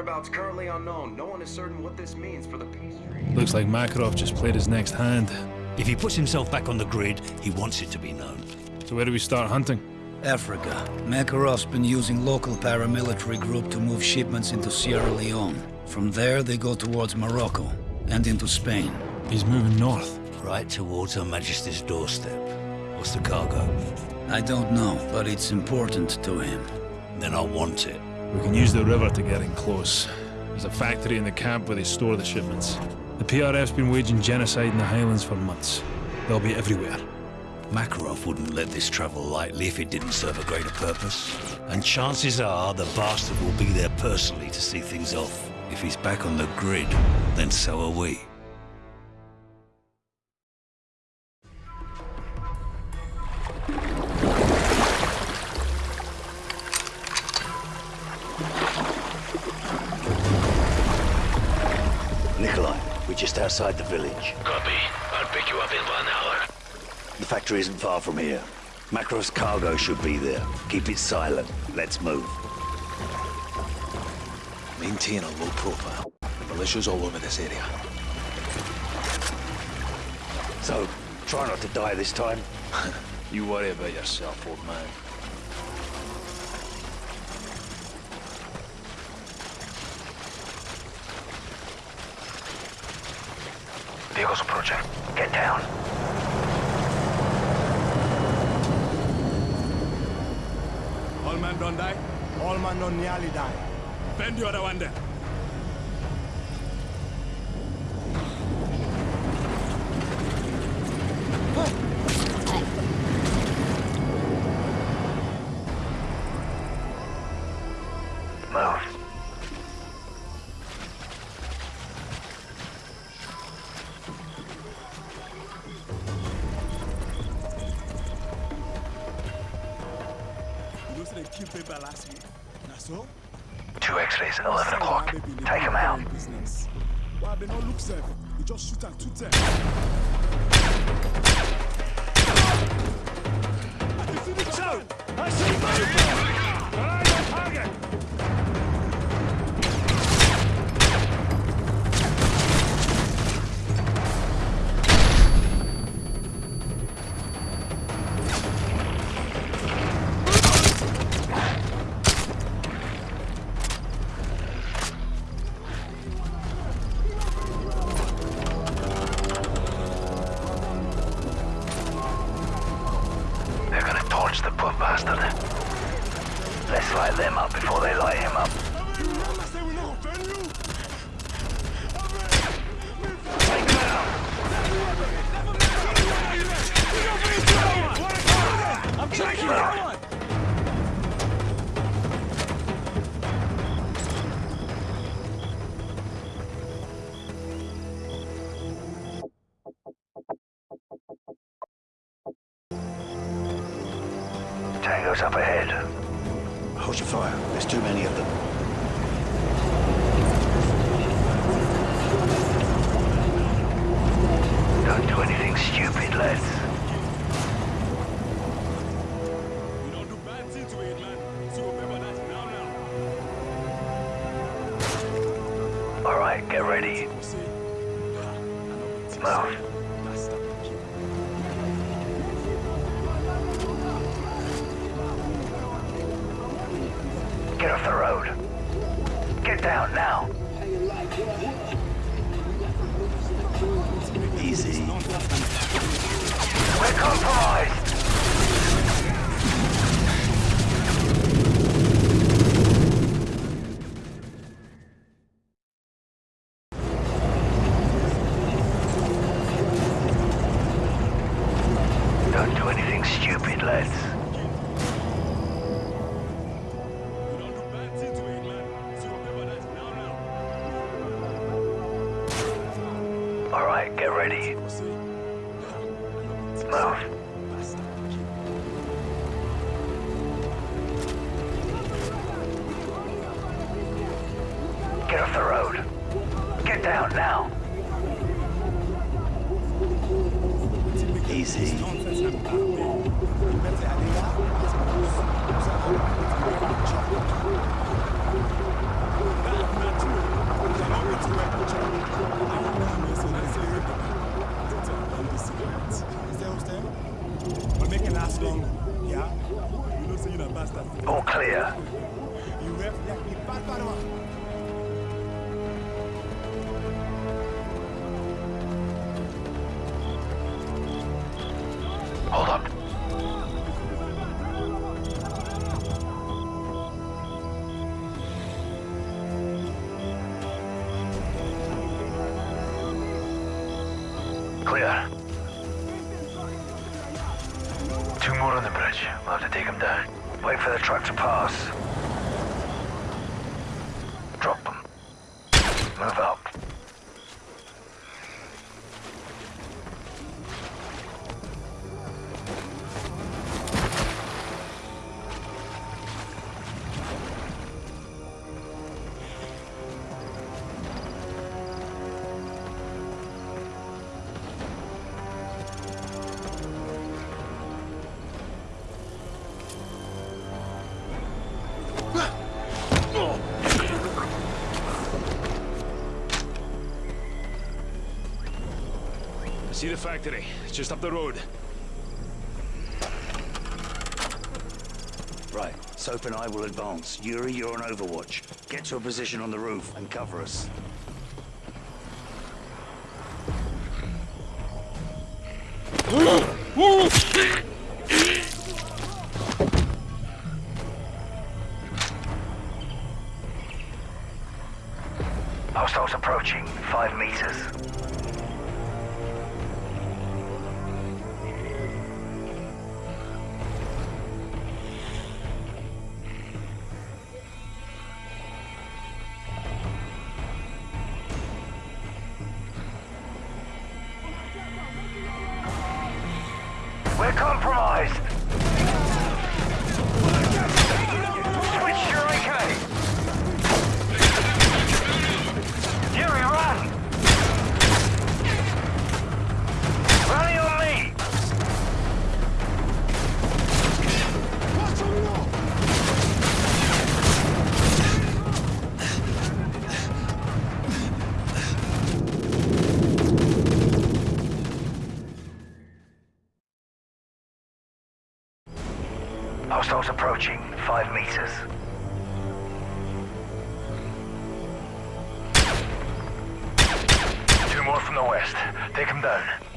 whereabouts currently unknown, no one is certain what this means for the peace treaty. Looks like Makarov just played his next hand. If he puts himself back on the grid, he wants it to be known. So where do we start hunting? Africa. Makarov's been using local paramilitary group to move shipments into Sierra Leone. From there, they go towards Morocco and into Spain. He's moving north. Right towards Her Majesty's doorstep. What's the cargo? I don't know, but it's important to him. Then I want it. We can use the river to get in close. There's a factory in the camp where they store the shipments. The PRF's been waging genocide in the Highlands for months. They'll be everywhere. Makarov wouldn't let this travel lightly if it didn't serve a greater purpose. And chances are the bastard will be there personally to see things off. If he's back on the grid, then so are we. Nikolai, we're just outside the village. Copy. I'll pick you up in one hour. The factory isn't far from here. Makarov's cargo should be there. Keep it silent. Let's move. Maintain a low profile. The militia's all over this area. So, try not to die this time. You worry about yourself, old man. Vehicles approaching. Get down. All man don't die? All man don't nearly die. Bend your other one there. Business. Why they not look safe? You just shoot at 210. You see the child? I see my target! Light them up before they light him up. You remember say do anything stupid, lads. You don't do bad things to it, man. So remember that now, now. Alright, get ready. You see? Ha, I know the thing Move. See? Clear. Two more on the bridge. We'll have to take them down. Wait for the truck to pass. See the factory. It's just up the road. Right, Soap and I will advance. Yuri, you're on overwatch. Get to a position on the roof and cover us. Hostiles Hostiles approaching. Five meters. Two more from the west. Take them down.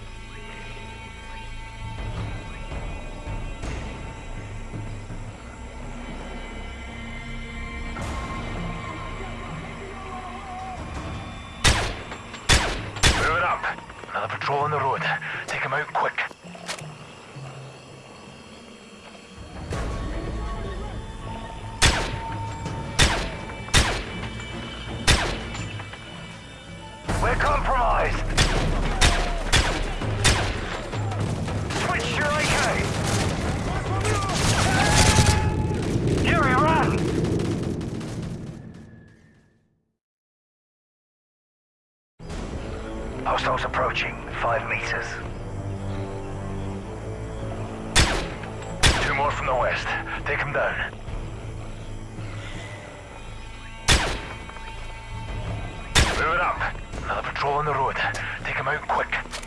Them out quick.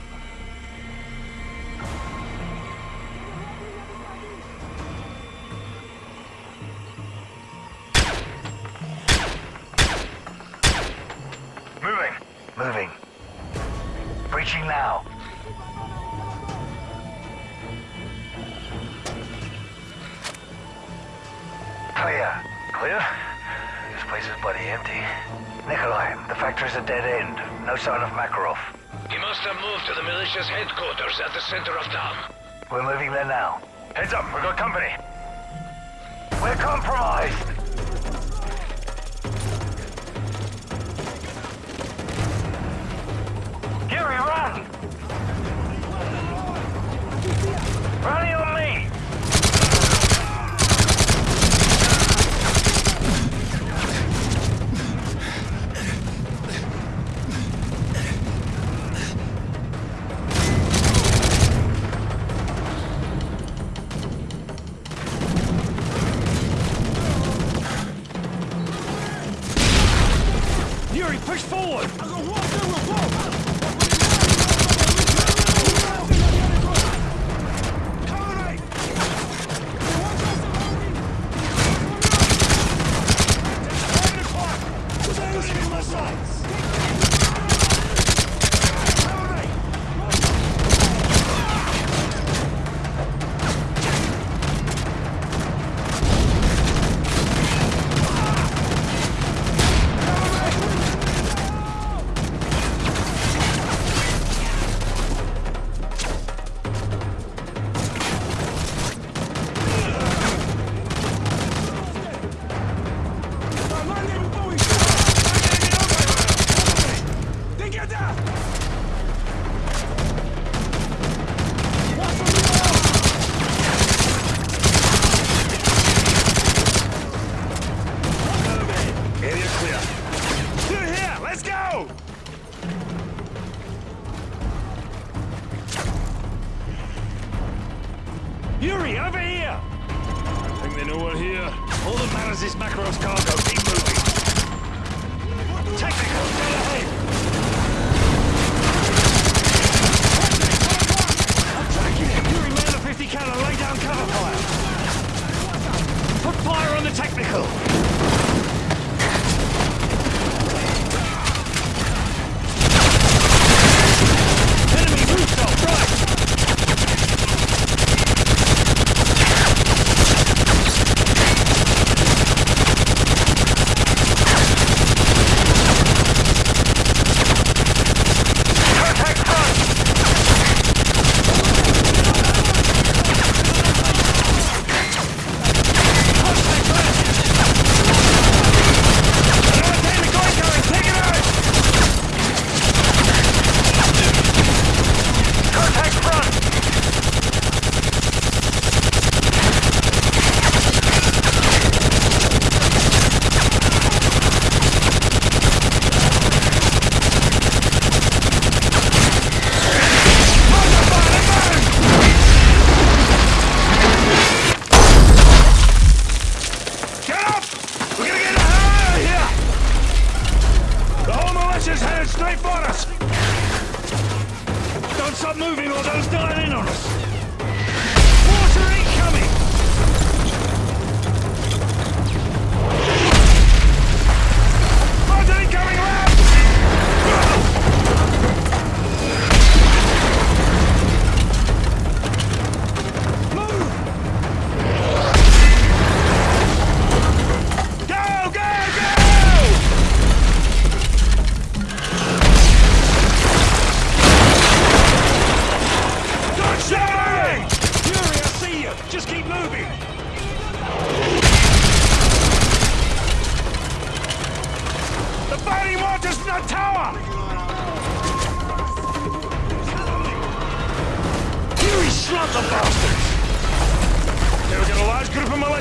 Center of town. We're moving there now. Heads up, we've got company. We're compromised! The technical.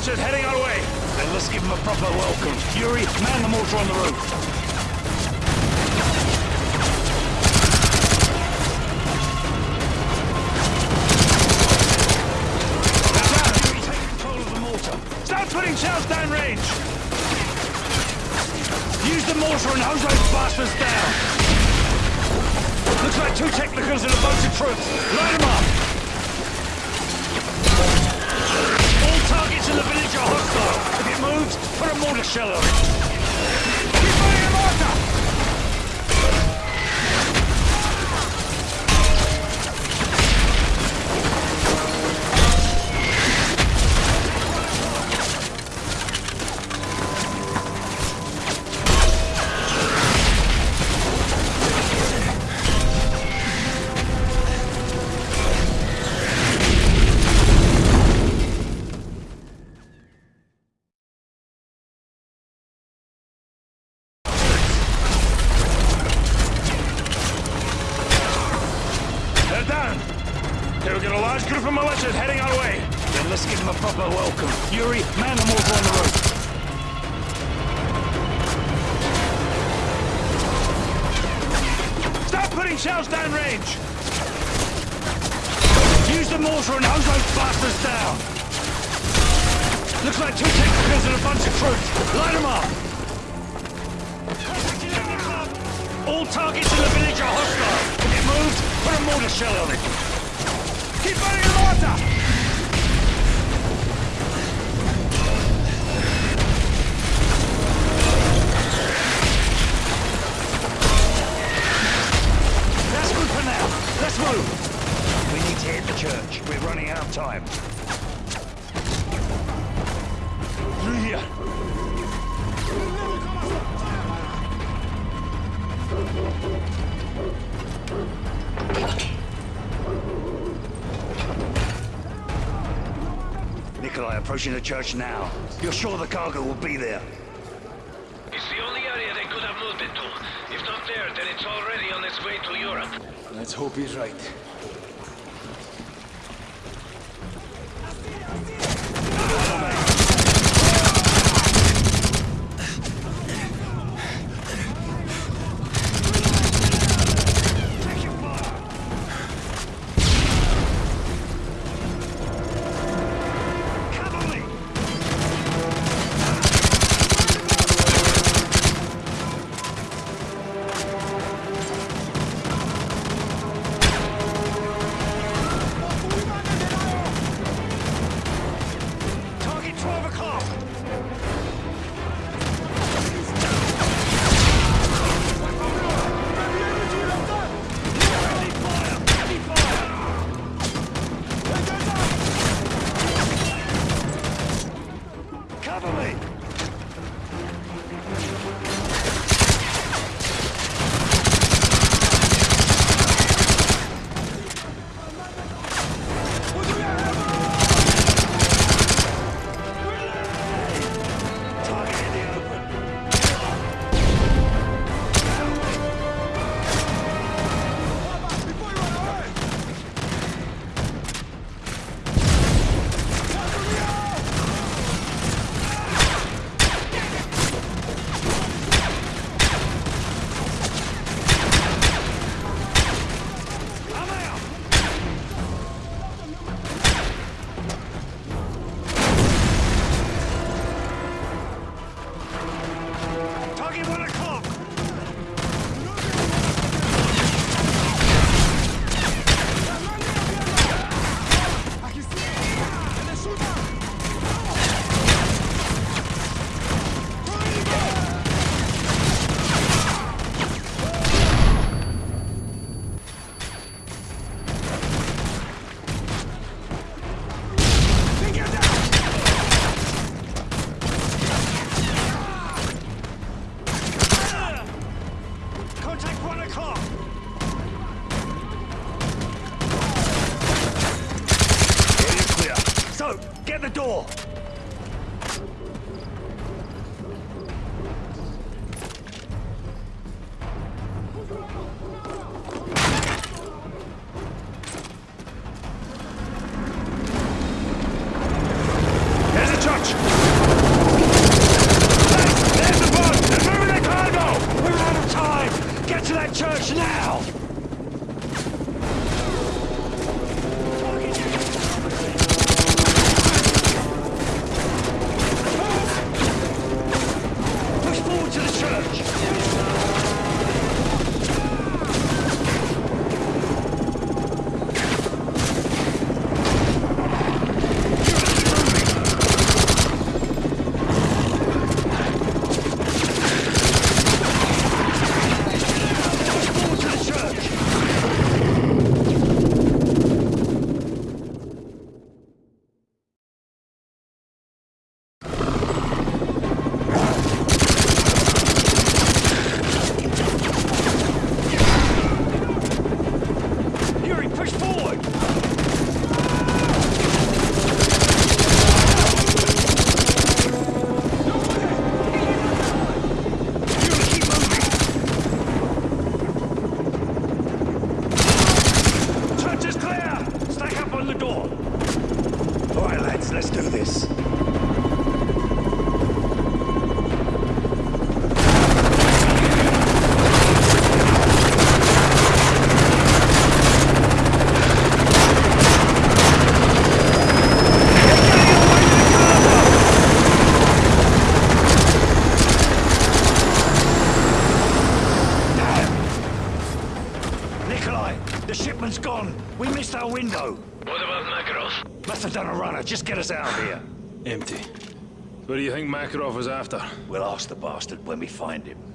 Militias heading our way. Then let's give them a proper welcome. Yuri, man the mortar on the roof. Putting shells down range. Use the mortar and hose those bastards down. Looks like two technicals and a bunch of troops. Light them up. In the village are hostile. If it moves, put a mortar shell on it. Shells down range. Use the mortar and hose those bastards down. Looks like two technicals and a bunch of troops. Light them up. All targets in the village are hostile. If it moves, put a mortar shell on it. Keep firing the mortar! Let's move. We need to hit the church. We're running out of time. Through here. Nikolai approaching the church now. You're sure the cargo will be there? It's the only area they could have moved it to. If not there, then it's its way to Europe. Let's hope he's right. Cavalry! done a runner just get us out of here. Empty. What do you think Makarov is after? We'll ask the bastard when we find him.